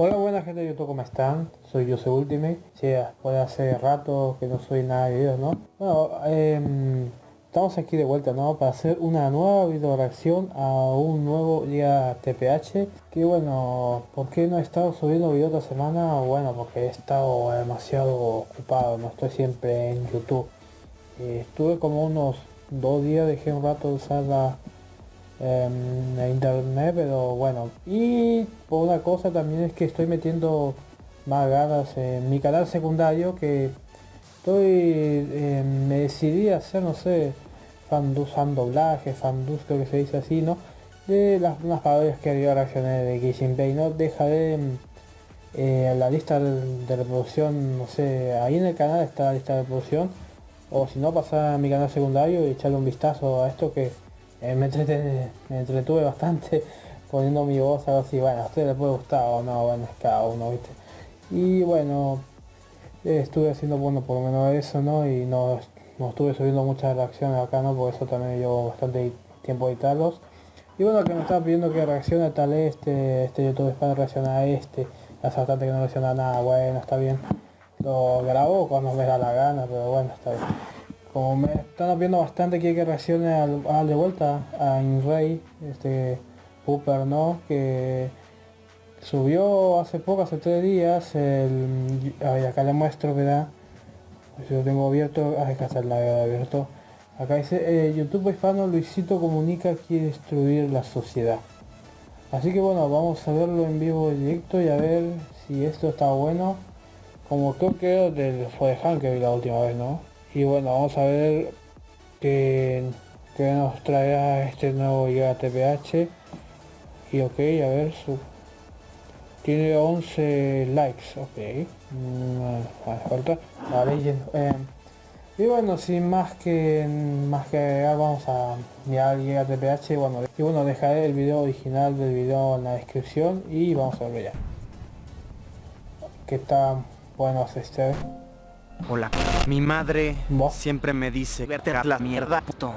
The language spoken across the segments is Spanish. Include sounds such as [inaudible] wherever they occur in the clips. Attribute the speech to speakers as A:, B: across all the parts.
A: Hola buena gente de YouTube, ¿cómo están? Soy Jose Ultimate. Sí, puede hace rato que no soy nada de videos, ¿no? Bueno, eh, estamos aquí de vuelta, ¿no? Para hacer una nueva video reacción a un nuevo día TPH. Que bueno, ¿por qué no he estado subiendo video esta semana? Bueno, porque he estado demasiado ocupado, no estoy siempre en YouTube. Estuve como unos dos días, dejé un rato de usar la en internet pero bueno. Y por una cosa también es que estoy metiendo más ganas en mi canal secundario que estoy eh, me decidí a hacer no sé fandus fan doblaje fandus creo que se dice así no de las unas parodias que había reaccioné de Gishing Bay no dejaré eh, la lista de, reproducción no sé ahí en el canal está la lista de reproducción. O si no pasar a mi canal secundario y echarle un vistazo a esto que eh, me, entretuve bastante [laughs] poniendo mi voz algo así, bueno, a ustedes les puede gustar o no, bueno, es cada uno, viste. Y bueno, estuve haciendo bueno por lo menos eso, ¿no? Y no, no estuve subiendo muchas reacciones acá, ¿no? Por eso también llevo bastante tiempo editarlos. Y bueno, que me estaba pidiendo que reaccione tal este, este YouTube para reaccionar a este. Hace bastante que no reacciona nada, bueno, está bien. Lo grabo cuando me da la gana, pero bueno, está bien como me están viendo bastante quiere que reaccione al, de vuelta a Inrey, este Hooper, ¿no? Que subió hace poco, hace tres días, el, acá le muestro, ¿verdad? Lo tengo abierto, ah, acá está el abierto. Acá dice, eh, YouTube hispano Luisito Comunica quiere destruir la sociedad. Así que bueno, vamos a verlo en vivo directo y a ver si esto está bueno. Como creo que del fue de que la última vez, ¿no? Y bueno vamos a ver qué, nos trae este nuevo TPH y ok a ver su tiene 11 likes ok. Mm, falta. Eh, y bueno sin más que más que agregar vamos a mirar Giga TPH bueno y bueno dejaré el video original del video en la descripción y vamos a verlo ya que está bueno
B: Hola. Mi madre siempre me dice, verte a la mierda, puto.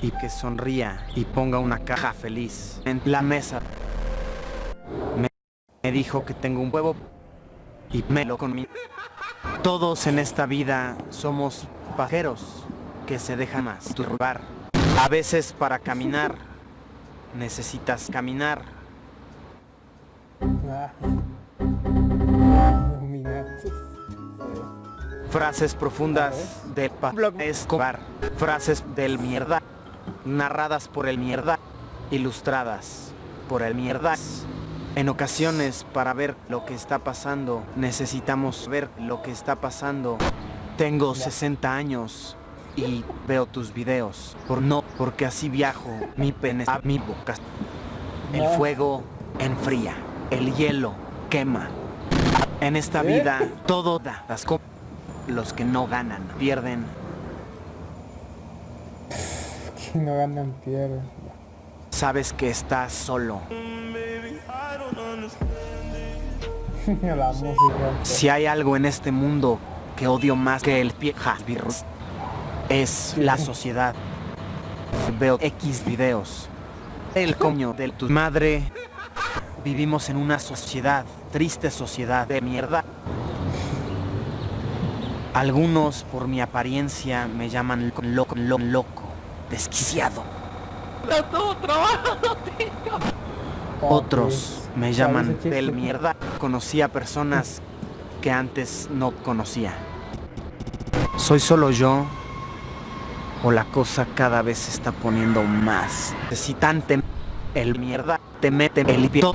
B: Y que sonría y ponga una caja feliz en la mesa. Me dijo que tengo un huevo y me lo mi Todos en esta vida somos pajeros que se dejan masturbar. A veces para caminar [laughs] necesitas caminar. Ah. Frases profundas de Pablo Escobar. Frases del mierda. Narradas por el mierda. Ilustradas por el mierda. En ocasiones, para ver lo que está pasando, necesitamos ver lo que está pasando. Tengo 60 años y veo tus videos. Por no, porque así viajo. Mi pene a mi boca. El fuego enfría. El hielo quema. En esta vida, todo da. Las los que no ganan, pierden.
A: Que no ganan, pierden.
B: Sabes que estás solo. [laughs] Si hay algo en este mundo que odio más que el pie virus, es la sociedad. Veo X videos. El coño de tu madre. Vivimos en una sociedad, triste sociedad de mierda. Algunos por mi apariencia me llaman loco, loco, loco desquiciado. [laughs] Otros me llaman del mierda. Conocí a personas que antes no conocía. ¿Soy solo yo? ¿O la cosa cada vez se está poniendo más necesitante? El mierda te mete el pito.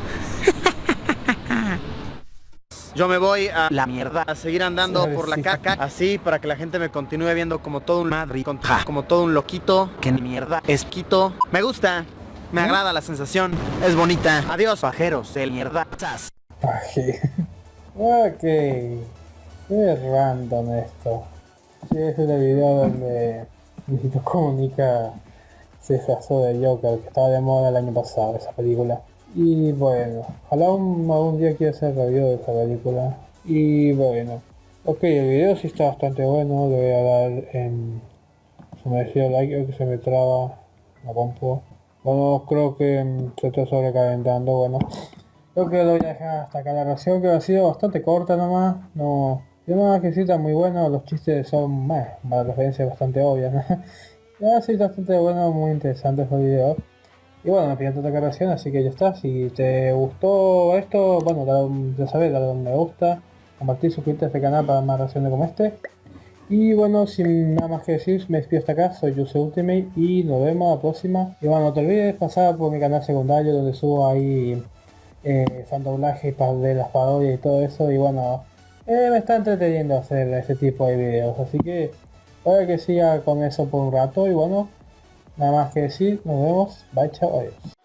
B: Yo me voy a la mierda, a seguir andando por la caca, así para que la gente me continúe viendo como todo un madre, como todo un loquito, que mierda es quito. Me gusta, me agrada la sensación, es bonita. Adiós, pajeros del mierda. [laughs]
A: ok, es random esto. Sí, es el video donde [laughs] Luisito Comunica se disfrazó de Joker, que estaba de moda el año pasado, esa película. Y bueno, ojalá un, algún día quiera hacer review de esta película. Y bueno, ok, el video sí está bastante bueno, le voy a dar en su merecido like, que se me traba la compu. Bueno, creo que se está sobrecalentando, bueno. Creo que lo voy a dejar hasta acá la reacción que ha sido bastante corta nomás. No, yo nada que sí está muy bueno, los chistes son, bueno, para referencias bastante obvias, ¿no? [laughs] Sí, bastante bueno, muy interesante el video. Y bueno, me pidió otra reacción, así que ya está. Si te gustó esto, bueno, ya sabes, dale un me gusta, compartir, suscribirte a este canal para más reacciones como este. Y bueno, sin nada más que decir, me despido hasta acá, soy Jose Ultimate y nos vemos la próxima. Y bueno, no te olvides pasar por mi canal secundario donde subo ahí eh, fandoblaje de las parodias y todo eso. Y bueno, eh, me está entreteniendo hacer ese tipo de videos, así que puede que siga con eso por un rato. Y bueno, nada más que decir, nos vemos, bye, chao, adiós.